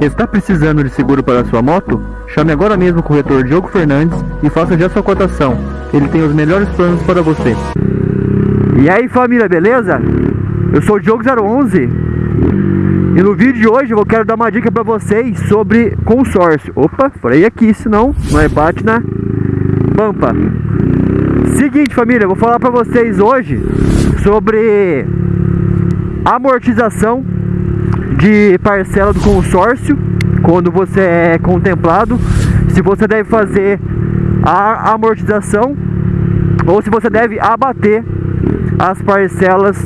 Está precisando de seguro para sua moto? Chame agora mesmo o corretor Diogo Fernandes e faça já sua cotação. Ele tem os melhores planos para você. E aí família, beleza? Eu sou o Diogo 011 e no vídeo de hoje eu quero dar uma dica para vocês sobre consórcio. Opa, freia aqui, senão nós bate na pampa. Seguinte família, eu vou falar para vocês hoje sobre amortização de parcela do consórcio quando você é contemplado, se você deve fazer a amortização ou se você deve abater as parcelas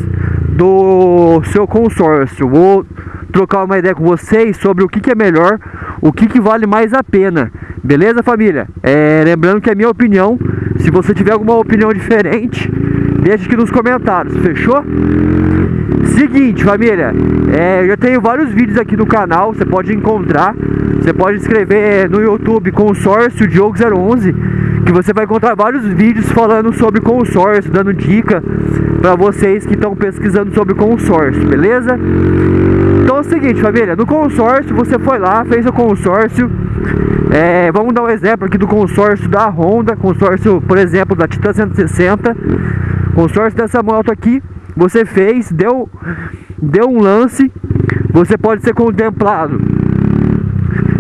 do seu consórcio. Vou trocar uma ideia com vocês sobre o que, que é melhor, o que, que vale mais a pena. Beleza, família? É, lembrando que é minha opinião. Se você tiver alguma opinião diferente, deixa aqui nos comentários, fechou? Seguinte, família, é, eu já tenho vários vídeos aqui no canal, você pode encontrar, você pode escrever no YouTube consórcio Diogo 011, que você vai encontrar vários vídeos falando sobre consórcio, dando dica para vocês que estão pesquisando sobre consórcio, beleza? Então é o seguinte, família, no consórcio você foi lá, fez o consórcio, é, vamos dar um exemplo aqui do consórcio da Honda, consórcio, por exemplo, da Titan 160, consórcio dessa moto aqui, você fez, deu, deu um lance, você pode ser contemplado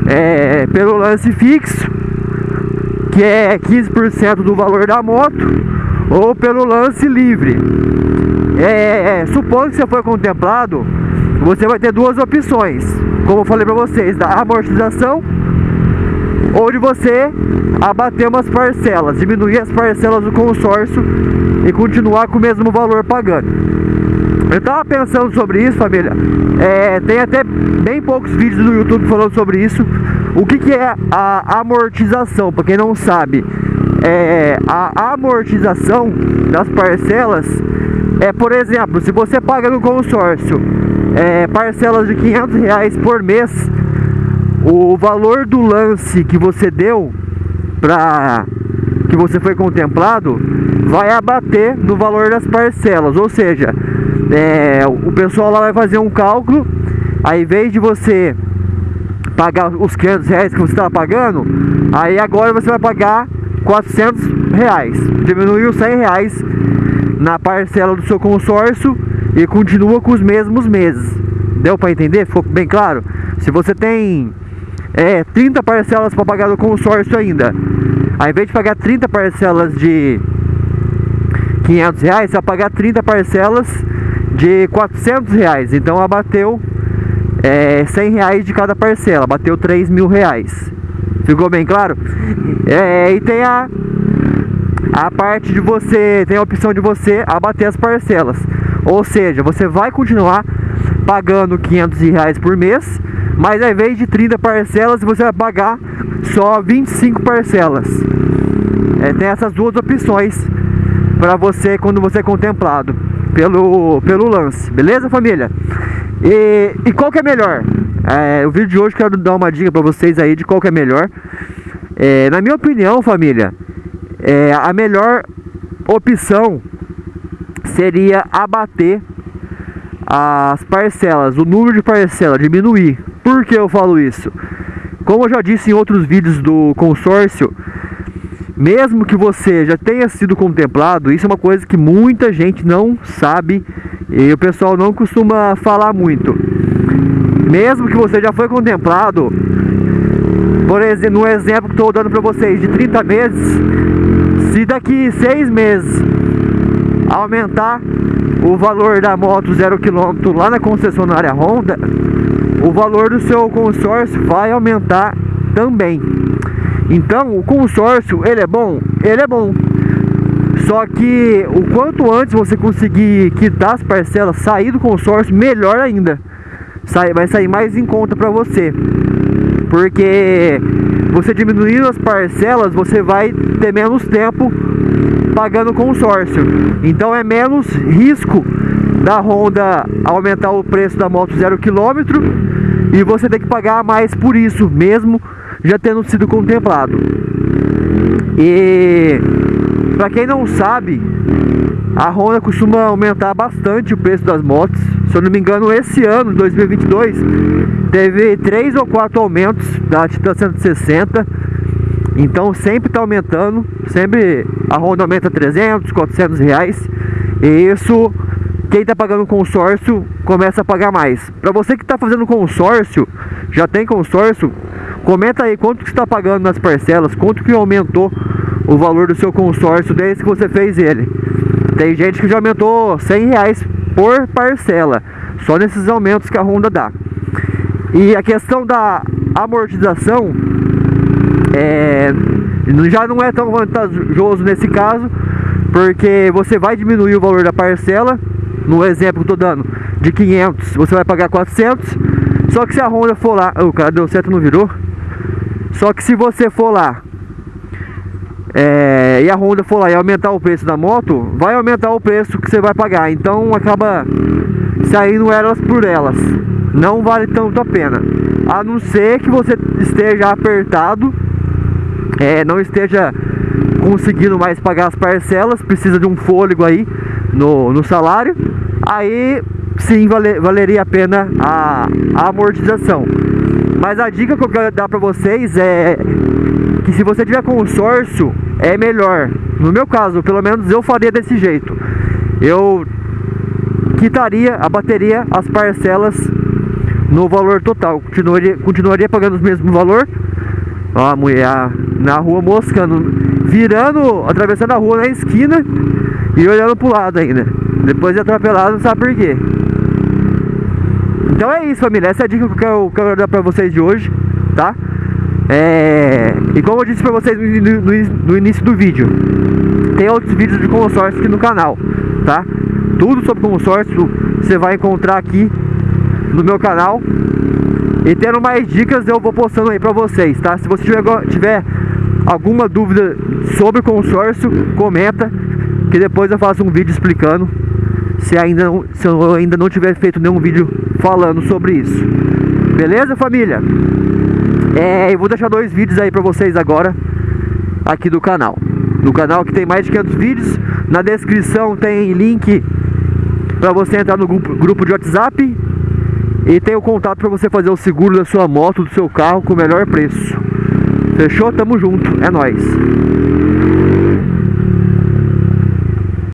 é, pelo lance fixo, que é 15% do valor da moto, ou pelo lance livre. É, é, supondo que você foi contemplado, você vai ter duas opções, como eu falei para vocês, da amortização ou de você abater umas parcelas, diminuir as parcelas do consórcio e continuar com o mesmo valor pagando. Eu tava pensando sobre isso, família. É, tem até bem poucos vídeos no YouTube falando sobre isso. O que, que é a amortização? Para quem não sabe, é, a amortização das parcelas é, por exemplo, se você paga no consórcio é, parcelas de 500 reais por mês o valor do lance que você deu para que você foi contemplado vai abater no valor das parcelas, ou seja, é, o pessoal lá vai fazer um cálculo, aí em vez de você pagar os 500 reais que você estava pagando, aí agora você vai pagar 400 reais, diminuiu 100 reais na parcela do seu consórcio e continua com os mesmos meses. Deu para entender? Ficou bem claro? Se você tem é, 30 parcelas para pagar do consórcio ainda. Ao invés de pagar 30 parcelas de 500 reais, você vai pagar 30 parcelas de 400 reais. Então abateu é, 100 reais de cada parcela, bateu 3 mil reais. Ficou bem claro? É, e tem a, a parte de você, tem a opção de você abater as parcelas. Ou seja, você vai continuar pagando 500 reais por mês, mas ao invés de 30 parcelas, você vai pagar só 25 parcelas. É, tem essas duas opções para você quando você é contemplado pelo, pelo lance, beleza família? E, e qual que é melhor? É, o vídeo de hoje quero dar uma dica para vocês aí de qual que é melhor. É, na minha opinião, família, é, a melhor opção seria abater as parcelas, o número de parcelas, diminuir. Por que eu falo isso? Como eu já disse em outros vídeos do consórcio, mesmo que você já tenha sido contemplado, isso é uma coisa que muita gente não sabe e o pessoal não costuma falar muito. Mesmo que você já foi contemplado, por exemplo, no exemplo que estou dando para vocês, de 30 meses, se daqui 6 meses aumentar o valor da moto zero quilômetro lá na concessionária Honda, o valor do seu consórcio vai aumentar também. Então, o consórcio, ele é bom? Ele é bom. Só que o quanto antes você conseguir quitar as parcelas, sair do consórcio, melhor ainda. Sai, vai sair mais em conta para você. Porque você diminuindo as parcelas, você vai ter menos tempo pagando consórcio. Então é menos risco da Honda aumentar o preço da moto zero quilômetro e você tem que pagar mais por isso, mesmo já tendo sido contemplado. E para quem não sabe, a Honda costuma aumentar bastante o preço das motos. Se eu não me engano, esse ano, 2022, teve três ou quatro aumentos da Titan 160. Então sempre está aumentando, sempre a Honda aumenta 300, 400 reais. E isso, quem está pagando consórcio começa a pagar mais. Para você que está fazendo consórcio, já tem consórcio, comenta aí quanto que está pagando nas parcelas, quanto que aumentou o valor do seu consórcio desde que você fez ele. Tem gente que já aumentou 100 reais por parcela, só nesses aumentos que a Honda dá. E a questão da amortização é, já não é tão vantajoso nesse caso, porque você vai diminuir o valor da parcela, no exemplo que eu tô dando, de 500 você vai pagar 400, só que se a Honda for lá, oh, o cara deu certo não virou, só que se você for lá é, e a Honda for lá e aumentar o preço da moto, vai aumentar o preço que você vai pagar. Então acaba saindo elas por elas. Não vale tanto a pena. A não ser que você esteja apertado, é, não esteja conseguindo mais pagar as parcelas, precisa de um fôlego aí no, no salário. Aí sim vale, valeria a pena a, a amortização. Mas a dica que eu quero dar para vocês é que se você tiver consórcio, é melhor. No meu caso, pelo menos eu faria desse jeito. Eu quitaria a bateria, as parcelas no valor total. Continuaria, continuaria pagando o mesmo valor. Ó, a mulher na rua moscando, virando, atravessando a rua na esquina e olhando pro lado ainda. Depois de atropelado, não sabe por quê. Então é isso, família. Essa é a dica que eu quero, dar pra vocês de hoje, tá? É... E como eu disse pra vocês no, no, no, início do vídeo, tem outros vídeos de consórcio aqui no canal, tá? Tudo sobre consórcio você vai encontrar aqui no meu canal. E tendo mais dicas eu vou postando aí pra vocês, tá? Se você tiver, tiver alguma dúvida sobre consórcio, comenta que depois eu faço um vídeo explicando se, ainda não, se eu ainda não tiver feito nenhum vídeo falando sobre isso. Beleza, família? É, eu vou deixar dois vídeos aí pra vocês agora aqui do canal. No canal que tem mais de 500 vídeos. Na descrição tem link para você entrar no grupo, grupo de WhatsApp e tem o contato para você fazer o seguro da sua moto, do seu carro com o melhor preço. Fechou? Tamo junto. É nóis.